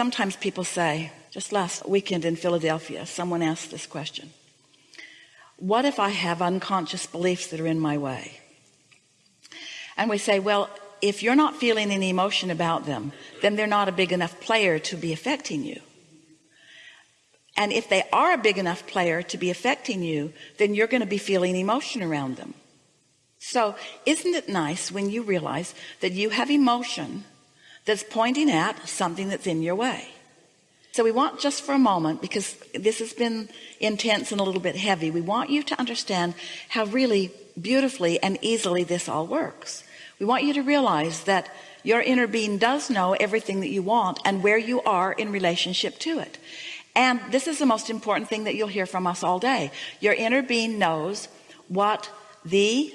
sometimes people say just last weekend in Philadelphia someone asked this question. What if I have unconscious beliefs that are in my way? And we say well if you're not feeling any emotion about them then they're not a big enough player to be affecting you. And if they are a big enough player to be affecting you then you're going to be feeling emotion around them. So isn't it nice when you realize that you have emotion that's pointing at something that's in your way. So we want just for a moment because this has been intense and a little bit heavy we want you to understand how really beautifully and easily this all works. We want you to realize that your inner being does know everything that you want and where you are in relationship to it. And this is the most important thing that you'll hear from us all day. Your inner being knows what the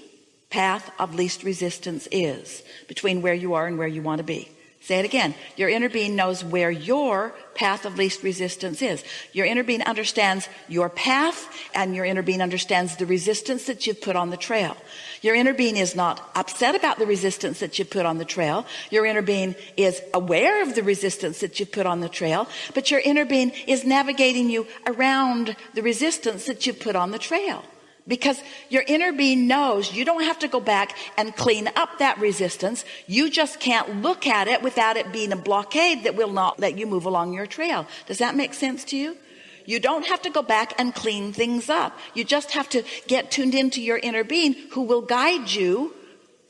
path of least resistance is between where you are and where you want to be say it again. Your inner being knows where your path of least resistance is. Your inner being understands your path and your inner being understands the resistance that you've put on the trail. Your inner being is not upset about the resistance that you've put on the trail. Your inner being is aware of the resistance that you've put on the trail but your inner being is navigating you around the resistance that you've put on the trail because your inner being knows you don't have to go back and clean up that resistance. You just can't look at it without it being a blockade that will not let you move along your trail. Does that make sense to you? You don't have to go back and clean things up. You just have to get tuned into your inner being who will guide you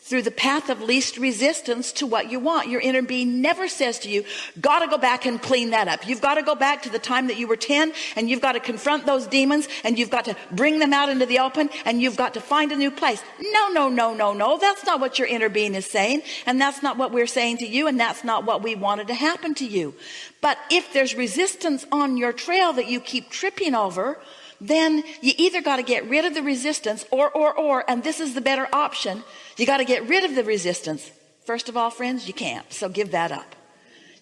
through the path of least resistance to what you want. Your inner being never says to you got to go back and clean that up. You've got to go back to the time that you were 10 and you've got to confront those demons and you've got to bring them out into the open and you've got to find a new place. No no no no no. That's not what your inner being is saying and that's not what we're saying to you and that's not what we wanted to happen to you. But if there's resistance on your trail that you keep tripping over then you either got to get rid of the resistance or or or and this is the better option you got to get rid of the resistance. First of all friends you can't so give that up.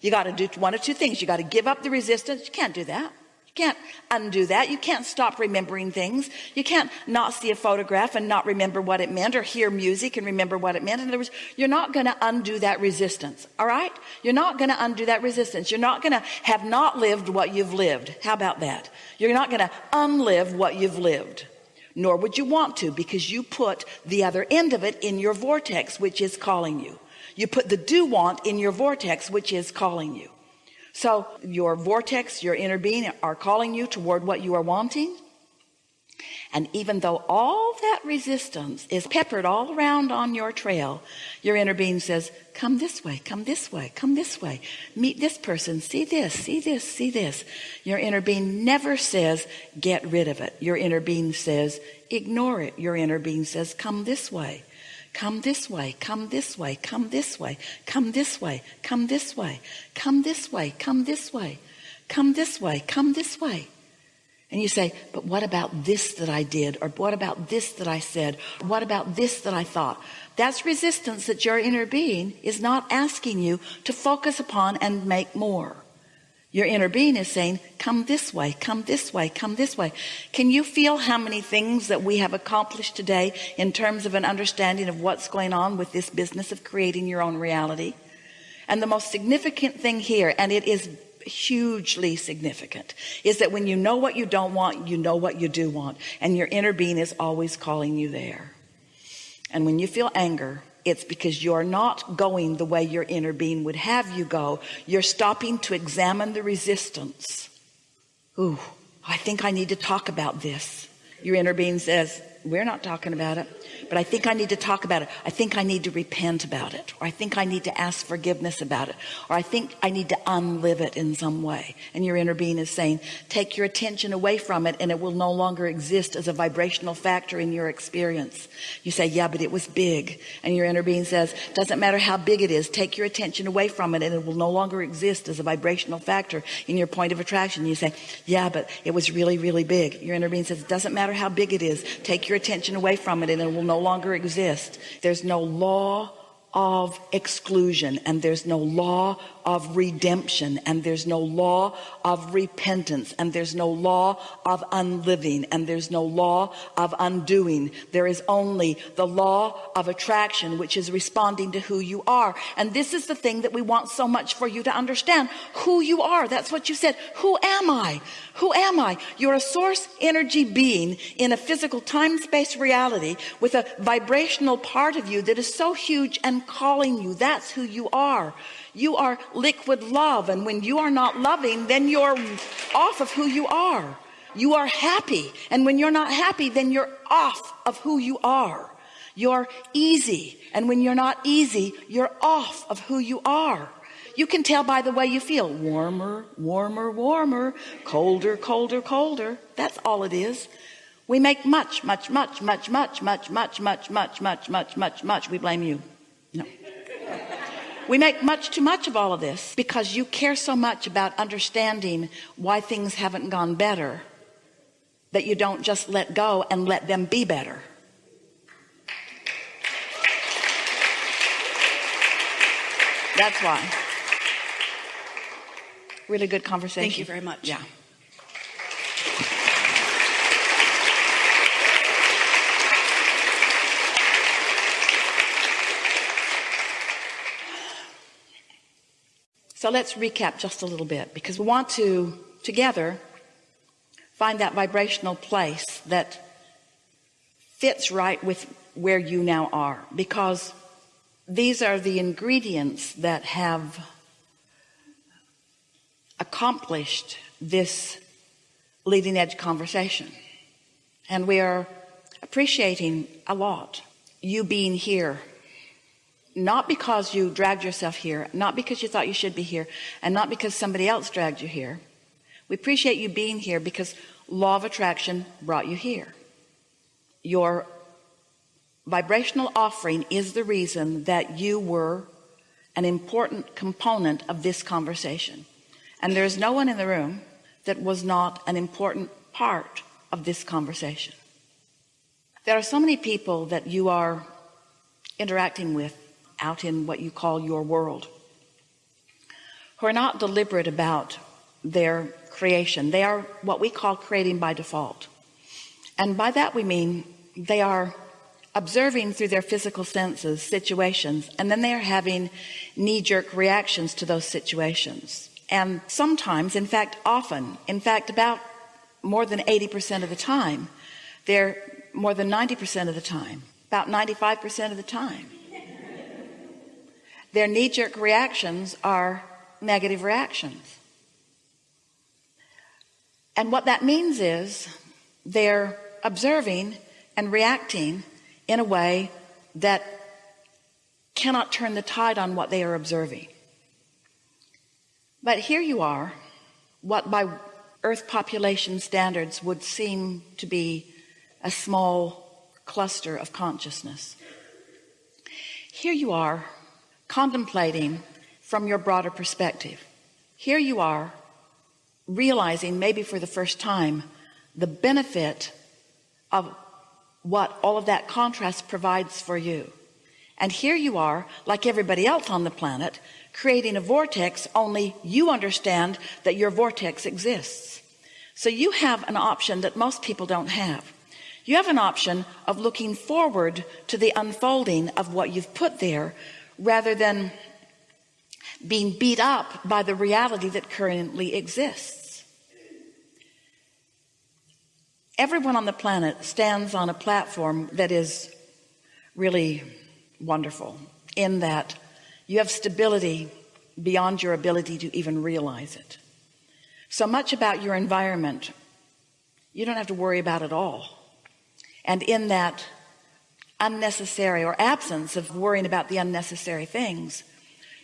You got to do one of two things. You got to give up the resistance. You can't do that can't undo that. You can't stop remembering things. You can't not see a photograph and not remember what it meant or hear music and remember what it meant. In other words you're not going to undo that resistance all right? You're not going to undo that resistance. You're not going to have not lived what you've lived. How about that? You're not going to unlive what you've lived nor would you want to because you put the other end of it in your vortex which is calling you. You put the do want in your vortex which is calling you so your vortex your inner being are calling you toward what you are wanting. And even though all that resistance is peppered all around on your trail your inner being says come this way come this way come this way. Meet this person. See this see this see this. Your inner being never says get rid of it. Your inner being says ignore it. Your inner being says come this way come this way come this way come this way come this way come this way come this way come this way come this way come this way. And you say but what about this that I did? Or what about this that I said? What about this that I thought? That's resistance that your inner being is not asking you to focus upon and make more your inner being is saying come this way come this way come this way. Can you feel how many things that we have accomplished today in terms of an understanding of what's going on with this business of creating your own reality? And the most significant thing here and it is hugely significant is that when you know what you don't want you know what you do want and your inner being is always calling you there. And when you feel anger it's because you're not going the way your inner being would have you go. You're stopping to examine the resistance. Ooh, I think I need to talk about this. Your inner being says we're not talking about it but I think I need to talk about it. I think I need to repent about it or I think I need to ask forgiveness about it or I think I need to unlive it in some way. And your inner being is saying take your attention away from it and it will no longer exist as a vibrational factor in your experience. You say yeah but it was big. And your inner being says doesn't matter how big it is take your attention away from it and it will no longer exist as a vibrational factor in your point of attraction. You say yeah but it was really really big. Your inner being says it doesn't matter how big it is take your attention away from it and it will no longer exist. There's no law of exclusion and there's no law of redemption and there's no law of repentance and there's no law of unliving and there's no law of undoing. There is only the law of attraction which is responding to who you are. And this is the thing that we want so much for you to understand. Who you are. That's what you said. Who am I? Who am I? You're a source energy being in a physical time-space reality with a vibrational part of you that is so huge and calling you that's who you are you are liquid love and when you are not loving then you're off of who you are you are happy and when you're not happy then you're off of who you are you're easy and when you're not easy you're off of who you are you can tell by the way you feel warmer warmer warmer colder colder colder that's all it is we make much much much much much much much much much much much much much we blame you no. We make much too much of all of this because you care so much about understanding why things haven't gone better that you don't just let go and let them be better. That's why. Really good conversation. Thank you very much. Yeah So let's recap just a little bit because we want to together find that vibrational place that fits right with where you now are. Because these are the ingredients that have accomplished this leading edge conversation. And we are appreciating a lot you being here not because you dragged yourself here not because you thought you should be here and not because somebody else dragged you here. We appreciate you being here because law of attraction brought you here. Your vibrational offering is the reason that you were an important component of this conversation. And there's no one in the room that was not an important part of this conversation. There are so many people that you are interacting with out in what you call your world who are not deliberate about their creation. They are what we call creating by default. And by that we mean they are observing through their physical senses situations and then they are having knee-jerk reactions to those situations. And sometimes in fact often in fact about more than 80% of the time they're more than 90% of the time about 95% of the time their knee-jerk reactions are negative reactions. And what that means is they're observing and reacting in a way that cannot turn the tide on what they are observing. But here you are what by earth population standards would seem to be a small cluster of consciousness. Here you are contemplating from your broader perspective. Here you are realizing maybe for the first time the benefit of what all of that contrast provides for you. And here you are like everybody else on the planet creating a vortex only you understand that your vortex exists. So you have an option that most people don't have. You have an option of looking forward to the unfolding of what you've put there rather than being beat up by the reality that currently exists. Everyone on the planet stands on a platform that is really wonderful in that you have stability beyond your ability to even realize it. So much about your environment you don't have to worry about at all. And in that unnecessary or absence of worrying about the unnecessary things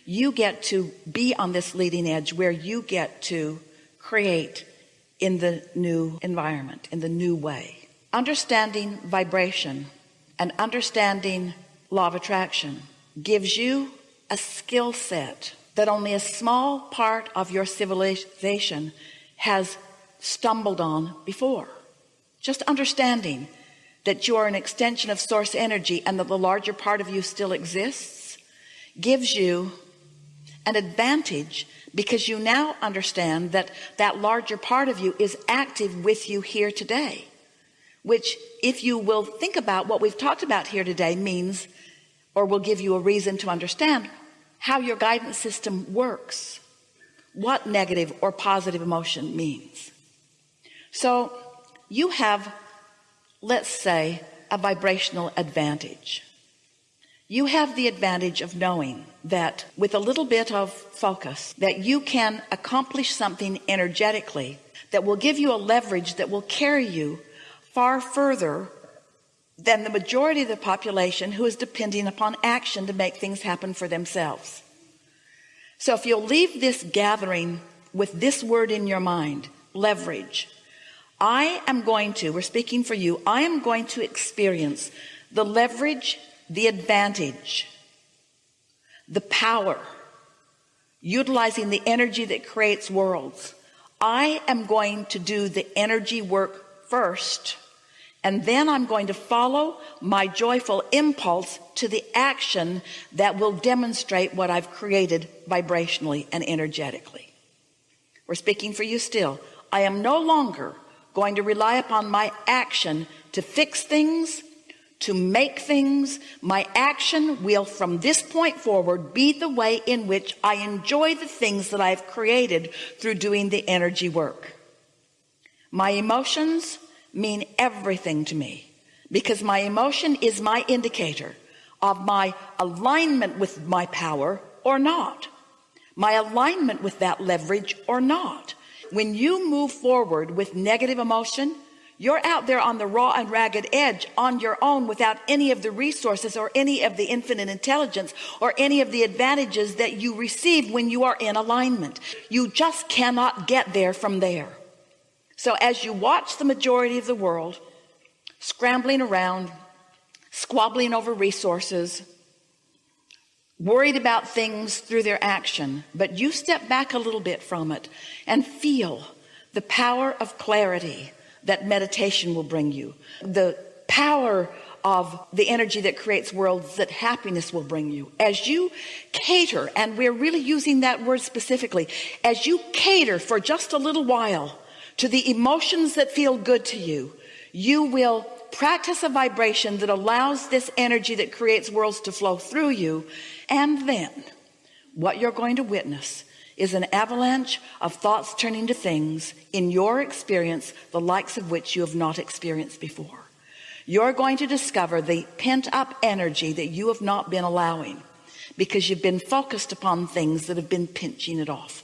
you get to be on this leading edge where you get to create in the new environment in the new way. Understanding vibration and understanding law of attraction gives you a skill set that only a small part of your civilization has stumbled on before. Just understanding that you are an extension of source energy and that the larger part of you still exists gives you an advantage because you now understand that that larger part of you is active with you here today which if you will think about what we've talked about here today means or will give you a reason to understand how your guidance system works what negative or positive emotion means. So you have let's say a vibrational advantage. You have the advantage of knowing that with a little bit of focus that you can accomplish something energetically that will give you a leverage that will carry you far further than the majority of the population who is depending upon action to make things happen for themselves. So if you'll leave this gathering with this word in your mind leverage I am going to we're speaking for you I am going to experience the leverage the advantage the power utilizing the energy that creates worlds. I am going to do the energy work first and then I'm going to follow my joyful impulse to the action that will demonstrate what I've created vibrationally and energetically. We're speaking for you still. I am no longer going to rely upon my action to fix things to make things. My action will from this point forward be the way in which I enjoy the things that I've created through doing the energy work. My emotions mean everything to me because my emotion is my indicator of my alignment with my power or not my alignment with that leverage or not when you move forward with negative emotion you're out there on the raw and ragged edge on your own without any of the resources or any of the infinite intelligence or any of the advantages that you receive when you are in alignment. You just cannot get there from there. So as you watch the majority of the world scrambling around squabbling over resources worried about things through their action but you step back a little bit from it and feel the power of clarity that meditation will bring you the power of the energy that creates worlds that happiness will bring you. As you cater and we're really using that word specifically as you cater for just a little while to the emotions that feel good to you you will practice a vibration that allows this energy that creates worlds to flow through you and then what you're going to witness is an avalanche of thoughts turning to things in your experience the likes of which you have not experienced before. You're going to discover the pent-up energy that you have not been allowing because you've been focused upon things that have been pinching it off.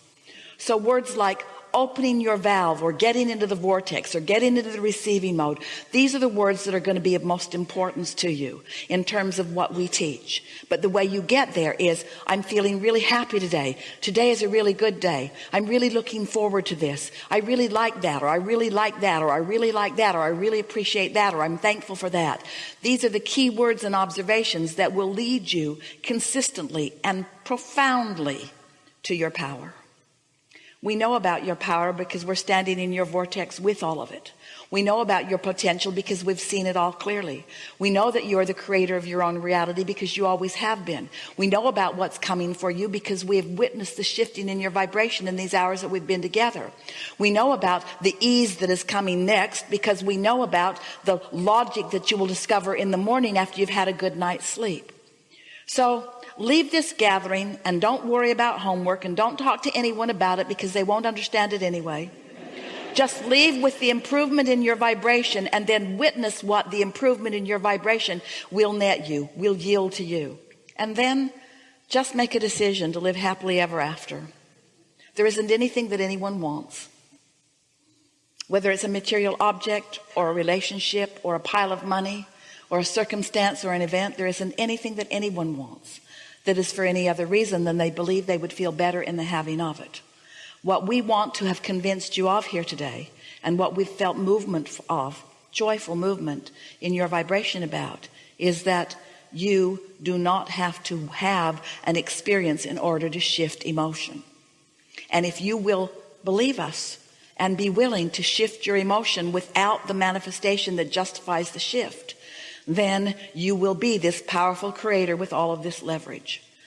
So words like opening your valve or getting into the vortex or getting into the receiving mode. These are the words that are going to be of most importance to you in terms of what we teach. But the way you get there is I'm feeling really happy today. Today is a really good day. I'm really looking forward to this. I really like that or I really like that or I really like that or I really appreciate that or I'm thankful for that. These are the key words and observations that will lead you consistently and profoundly to your power we know about your power because we're standing in your vortex with all of it. We know about your potential because we've seen it all clearly. We know that you're the creator of your own reality because you always have been. We know about what's coming for you because we have witnessed the shifting in your vibration in these hours that we've been together. We know about the ease that is coming next because we know about the logic that you will discover in the morning after you've had a good night's sleep. So leave this gathering and don't worry about homework and don't talk to anyone about it because they won't understand it anyway. Just leave with the improvement in your vibration and then witness what the improvement in your vibration will net you will yield to you. And then just make a decision to live happily ever after. There isn't anything that anyone wants. Whether it's a material object or a relationship or a pile of money or a circumstance or an event there isn't anything that anyone wants that is for any other reason than they believe they would feel better in the having of it. What we want to have convinced you of here today and what we've felt movement of joyful movement in your vibration about is that you do not have to have an experience in order to shift emotion. And if you will believe us and be willing to shift your emotion without the manifestation that justifies the shift then you will be this powerful creator with all of this leverage